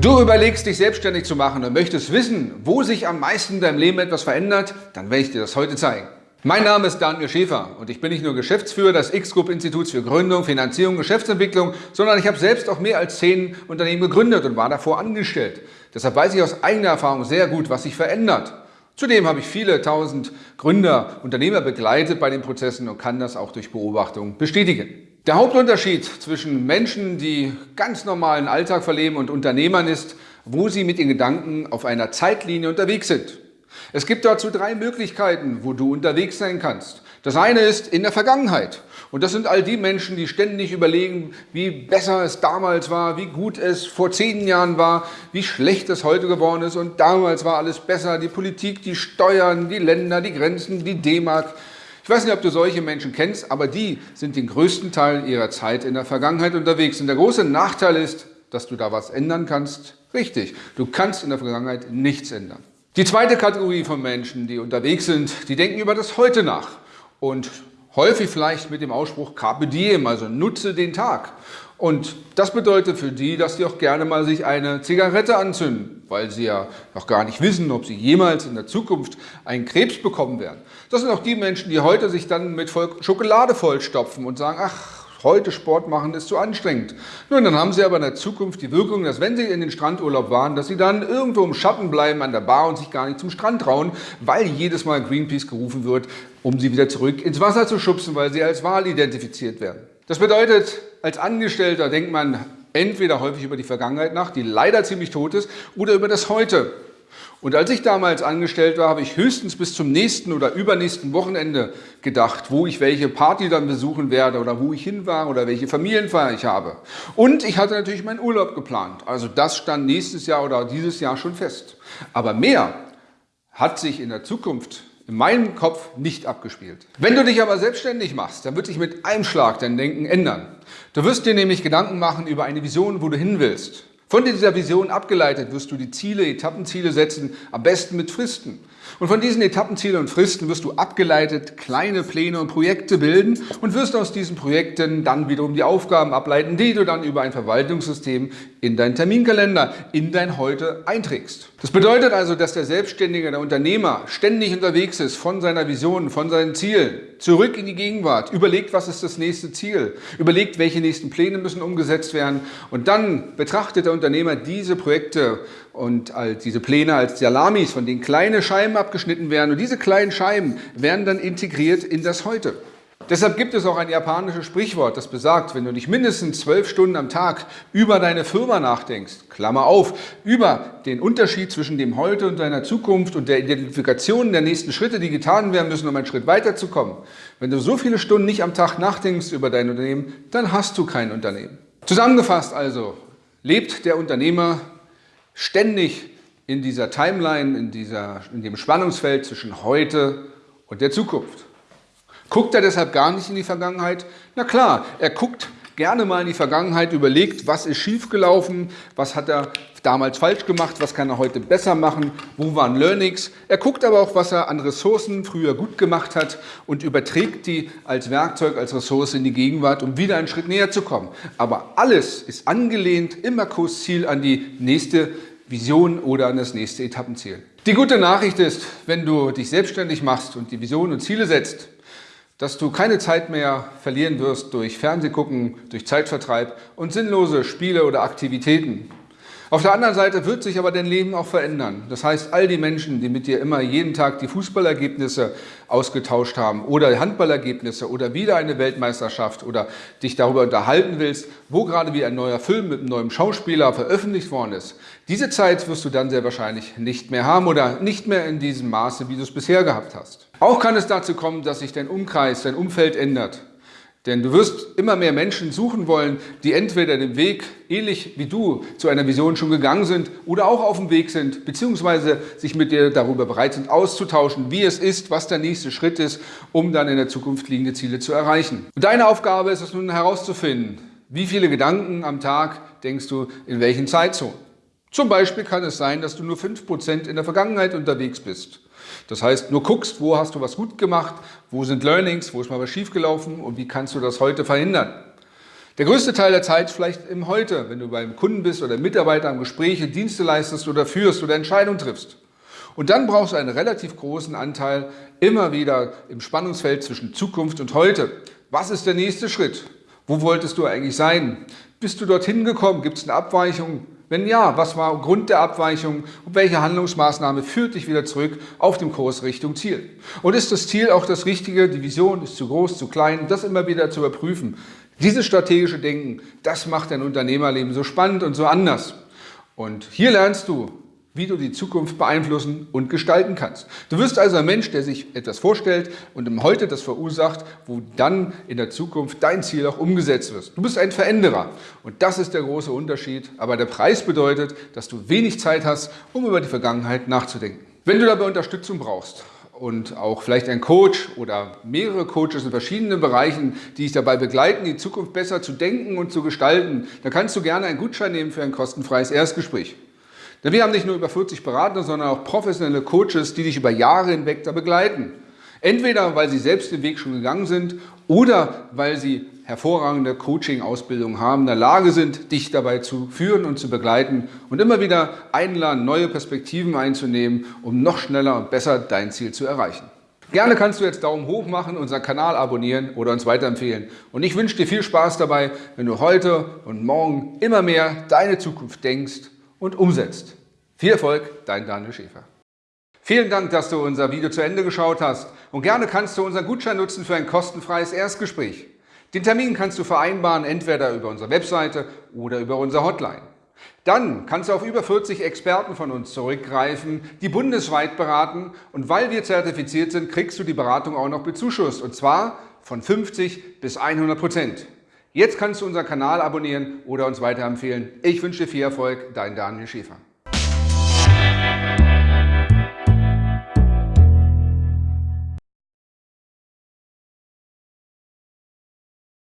Du überlegst, dich selbstständig zu machen und möchtest wissen, wo sich am meisten in deinem Leben etwas verändert, dann werde ich dir das heute zeigen. Mein Name ist Daniel Schäfer und ich bin nicht nur Geschäftsführer des X-Group-Instituts für Gründung, Finanzierung Geschäftsentwicklung, sondern ich habe selbst auch mehr als zehn Unternehmen gegründet und war davor angestellt. Deshalb weiß ich aus eigener Erfahrung sehr gut, was sich verändert. Zudem habe ich viele tausend Gründer, Unternehmer begleitet bei den Prozessen und kann das auch durch Beobachtung bestätigen. Der Hauptunterschied zwischen Menschen, die ganz normalen Alltag verleben und Unternehmern ist, wo sie mit ihren Gedanken auf einer Zeitlinie unterwegs sind. Es gibt dazu drei Möglichkeiten, wo du unterwegs sein kannst. Das eine ist in der Vergangenheit. Und das sind all die Menschen, die ständig überlegen, wie besser es damals war, wie gut es vor zehn Jahren war, wie schlecht es heute geworden ist. Und damals war alles besser. Die Politik, die Steuern, die Länder, die Grenzen, die D-Mark. Ich weiß nicht, ob du solche Menschen kennst, aber die sind den größten Teil ihrer Zeit in der Vergangenheit unterwegs. Und der große Nachteil ist, dass du da was ändern kannst. Richtig, du kannst in der Vergangenheit nichts ändern. Die zweite Kategorie von Menschen, die unterwegs sind, die denken über das Heute nach und häufig vielleicht mit dem Ausspruch Carpe Diem, also nutze den Tag. Und das bedeutet für die, dass sie auch gerne mal sich eine Zigarette anzünden, weil sie ja noch gar nicht wissen, ob sie jemals in der Zukunft einen Krebs bekommen werden. Das sind auch die Menschen, die heute sich dann mit Schokolade vollstopfen und sagen, ach, heute Sport machen ist zu anstrengend. Nun, dann haben sie aber in der Zukunft die Wirkung, dass wenn sie in den Strandurlaub waren, dass sie dann irgendwo im Schatten bleiben an der Bar und sich gar nicht zum Strand trauen, weil jedes Mal Greenpeace gerufen wird, um sie wieder zurück ins Wasser zu schubsen, weil sie als Wal identifiziert werden. Das bedeutet, als Angestellter denkt man entweder häufig über die Vergangenheit nach, die leider ziemlich tot ist, oder über das Heute. Und als ich damals angestellt war, habe ich höchstens bis zum nächsten oder übernächsten Wochenende gedacht, wo ich welche Party dann besuchen werde oder wo ich hin war oder welche Familienfeier ich habe. Und ich hatte natürlich meinen Urlaub geplant. Also das stand nächstes Jahr oder dieses Jahr schon fest. Aber mehr hat sich in der Zukunft in meinem Kopf nicht abgespielt. Wenn du dich aber selbstständig machst, dann wird sich mit einem Schlag dein Denken ändern. Du wirst dir nämlich Gedanken machen über eine Vision, wo du hin willst. Von dieser Vision abgeleitet wirst du die Ziele, Etappenziele setzen, am besten mit Fristen. Und von diesen Etappenzielen und Fristen wirst du abgeleitet kleine Pläne und Projekte bilden und wirst aus diesen Projekten dann wiederum die Aufgaben ableiten, die du dann über ein Verwaltungssystem in deinen Terminkalender, in dein Heute einträgst. Das bedeutet also, dass der Selbstständige, der Unternehmer ständig unterwegs ist von seiner Vision, von seinen Zielen, zurück in die Gegenwart, überlegt, was ist das nächste Ziel, überlegt, welche nächsten Pläne müssen umgesetzt werden und dann betrachtet der Unternehmer diese Projekte und diese Pläne als Salamis, von denen kleine Scheiben abgeschnitten werden und diese kleinen Scheiben werden dann integriert in das Heute. Deshalb gibt es auch ein japanisches Sprichwort, das besagt, wenn du nicht mindestens zwölf Stunden am Tag über deine Firma nachdenkst, Klammer auf, über den Unterschied zwischen dem Heute und deiner Zukunft und der Identifikation der nächsten Schritte, die getan werden müssen, um einen Schritt weiterzukommen. Wenn du so viele Stunden nicht am Tag nachdenkst über dein Unternehmen, dann hast du kein Unternehmen. Zusammengefasst also, lebt der Unternehmer ständig in dieser Timeline, in, dieser, in dem Spannungsfeld zwischen heute und der Zukunft. Guckt er deshalb gar nicht in die Vergangenheit? Na klar, er guckt gerne mal in die Vergangenheit, überlegt, was ist schiefgelaufen, was hat er damals falsch gemacht, was kann er heute besser machen, wo waren Learnings. Er guckt aber auch, was er an Ressourcen früher gut gemacht hat und überträgt die als Werkzeug, als Ressource in die Gegenwart, um wieder einen Schritt näher zu kommen. Aber alles ist angelehnt, immer Kursziel an die nächste Vision oder an das nächste Etappenziel. Die gute Nachricht ist, wenn du dich selbstständig machst und die Vision und Ziele setzt, dass du keine Zeit mehr verlieren wirst durch Fernsehgucken, durch Zeitvertreib und sinnlose Spiele oder Aktivitäten. Auf der anderen Seite wird sich aber dein Leben auch verändern. Das heißt, all die Menschen, die mit dir immer jeden Tag die Fußballergebnisse ausgetauscht haben oder Handballergebnisse oder wieder eine Weltmeisterschaft oder dich darüber unterhalten willst, wo gerade wie ein neuer Film mit einem neuen Schauspieler veröffentlicht worden ist. Diese Zeit wirst du dann sehr wahrscheinlich nicht mehr haben oder nicht mehr in diesem Maße, wie du es bisher gehabt hast. Auch kann es dazu kommen, dass sich dein Umkreis, dein Umfeld ändert. Denn du wirst immer mehr Menschen suchen wollen, die entweder den Weg, ähnlich wie du, zu einer Vision schon gegangen sind oder auch auf dem Weg sind, beziehungsweise sich mit dir darüber bereit sind, auszutauschen, wie es ist, was der nächste Schritt ist, um dann in der Zukunft liegende Ziele zu erreichen. Und deine Aufgabe ist es nun herauszufinden, wie viele Gedanken am Tag denkst du in welchen Zeitzonen. Zum Beispiel kann es sein, dass du nur 5% in der Vergangenheit unterwegs bist. Das heißt, nur guckst, wo hast du was gut gemacht, wo sind Learnings, wo ist mal was schiefgelaufen und wie kannst du das heute verhindern. Der größte Teil der Zeit vielleicht im Heute, wenn du beim Kunden bist oder Mitarbeiter am Gespräche, Dienste leistest oder führst oder Entscheidungen triffst. Und dann brauchst du einen relativ großen Anteil immer wieder im Spannungsfeld zwischen Zukunft und Heute. Was ist der nächste Schritt? Wo wolltest du eigentlich sein? Bist du dorthin gekommen? Gibt es eine Abweichung? Wenn ja, was war Grund der Abweichung und welche Handlungsmaßnahme führt dich wieder zurück auf dem Kurs Richtung Ziel? Und ist das Ziel auch das Richtige? Die Vision ist zu groß, zu klein? Das immer wieder zu überprüfen. Dieses strategische Denken, das macht dein Unternehmerleben so spannend und so anders. Und hier lernst du, wie du die Zukunft beeinflussen und gestalten kannst. Du wirst also ein Mensch, der sich etwas vorstellt und im Heute das verursacht, wo dann in der Zukunft dein Ziel auch umgesetzt wird. Du bist ein Veränderer und das ist der große Unterschied. Aber der Preis bedeutet, dass du wenig Zeit hast, um über die Vergangenheit nachzudenken. Wenn du dabei Unterstützung brauchst und auch vielleicht ein Coach oder mehrere Coaches in verschiedenen Bereichen, die dich dabei begleiten, die Zukunft besser zu denken und zu gestalten, dann kannst du gerne einen Gutschein nehmen für ein kostenfreies Erstgespräch. Denn wir haben nicht nur über 40 Berater, sondern auch professionelle Coaches, die dich über Jahre hinweg da begleiten. Entweder weil sie selbst den Weg schon gegangen sind oder weil sie hervorragende Coaching-Ausbildung haben, in der Lage sind, dich dabei zu führen und zu begleiten und immer wieder einladen, neue Perspektiven einzunehmen, um noch schneller und besser dein Ziel zu erreichen. Gerne kannst du jetzt Daumen hoch machen, unseren Kanal abonnieren oder uns weiterempfehlen. Und ich wünsche dir viel Spaß dabei, wenn du heute und morgen immer mehr deine Zukunft denkst und umsetzt. Viel Erfolg, dein Daniel Schäfer. Vielen Dank, dass du unser Video zu Ende geschaut hast und gerne kannst du unseren Gutschein nutzen für ein kostenfreies Erstgespräch. Den Termin kannst du vereinbaren, entweder über unsere Webseite oder über unsere Hotline. Dann kannst du auf über 40 Experten von uns zurückgreifen, die bundesweit beraten und weil wir zertifiziert sind, kriegst du die Beratung auch noch bezuschusst und zwar von 50 bis 100 Prozent. Jetzt kannst du unseren Kanal abonnieren oder uns weiterempfehlen. Ich wünsche dir viel Erfolg, dein Daniel Schäfer.